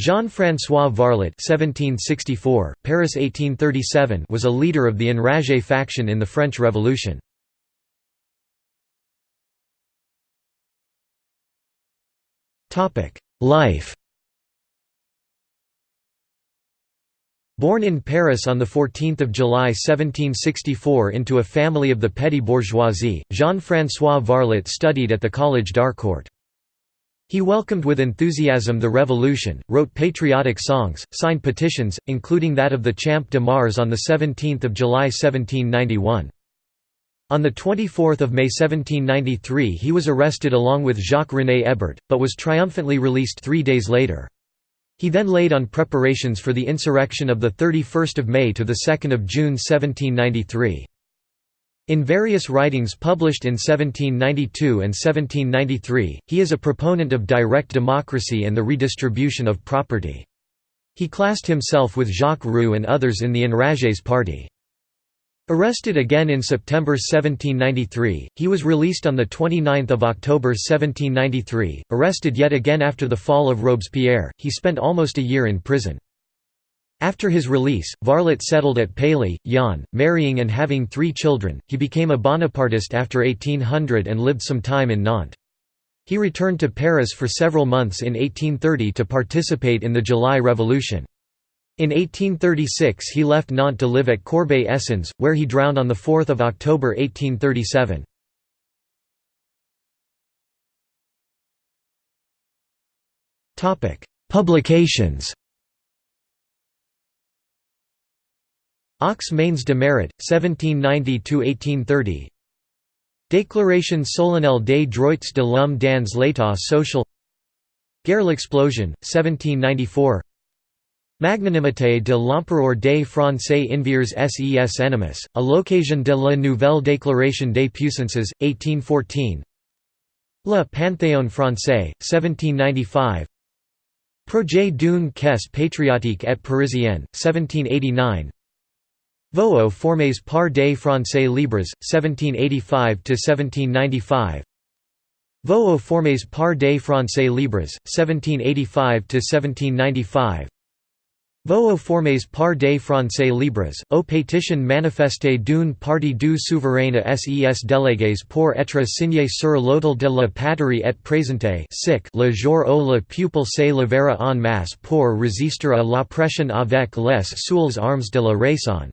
Jean-François Varlet (1764, Paris 1837) was a leader of the Enragé faction in the French Revolution. Life. Born in Paris on 14 July 1764 into a family of the petty bourgeoisie, Jean-François Varlet studied at the Collège d'Harcourt. He welcomed with enthusiasm the revolution, wrote patriotic songs, signed petitions, including that of the Champ de Mars on 17 July 1791. On 24 May 1793 he was arrested along with Jacques-René Hébert, but was triumphantly released three days later. He then laid on preparations for the insurrection of 31 May to 2 June 1793. In various writings published in 1792 and 1793, he is a proponent of direct democracy and the redistribution of property. He classed himself with Jacques Roux and others in the Enragés party. Arrested again in September 1793, he was released on 29 October 1793. Arrested yet again after the fall of Robespierre, he spent almost a year in prison. After his release, Varlet settled at Pailly, Yonne, marrying and having three children. He became a Bonapartist after 1800 and lived some time in Nantes. He returned to Paris for several months in 1830 to participate in the July Revolution. In 1836 he left Nantes to live at Corbeil-Essonnes, where he drowned on 4 October 1837. Publications Aux mains de Mérite, 1790–1830 Déclaration solennelle des droits de l'homme dans l'état social. Gare l'explosion, 1794 Magnanimité de l'empereur des Français envers ses ennemis, à l'occasion de la nouvelle déclaration des puissances, 1814 Le Panthéon français, 1795 Projet d'une caisse patriotique et parisienne, 1789 Vœux formés par des Français libres, 1785–1795 Vœux formés par des Français libres, 1785–1795 Vœux formés par des Français libres, au pétition manifestée d'une partie du souverain à ses délégués pour être signé sur l'autel de la patrie et présenté le jour où le peuple se levera en masse pour résister à l'oppression avec les seules armes de la raison.